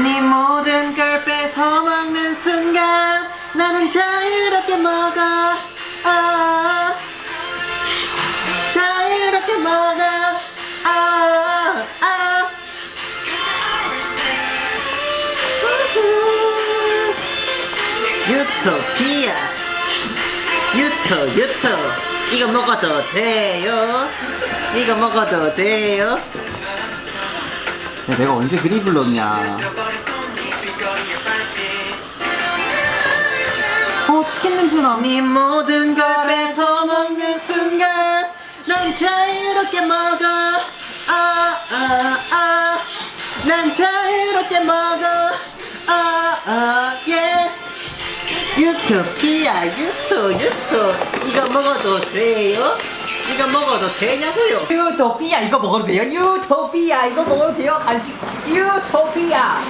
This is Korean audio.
네 모든 걸 뺏어 먹는 순간 나는 자유롭게 먹어. 아 자유롭게 먹어. 아, 아. 유토피아. 유토 유토. 이거 먹어도 돼요? 이거 먹어도 돼요 야, 내가 언제 그리 불렀냐? 어 치킨 냄새나. 네 모든 걸 뺏어 먹는 순간 난 자유롭게 먹어. 아아아난 자유롭게 먹어. 아아 예 유토피아 유토 유토. 이거 먹어도 돼요? 이거 먹어도 되냐고요? 유토피아 이거 먹어도 돼요? 유토피아 이거 먹어도 돼요? 간식 유토피아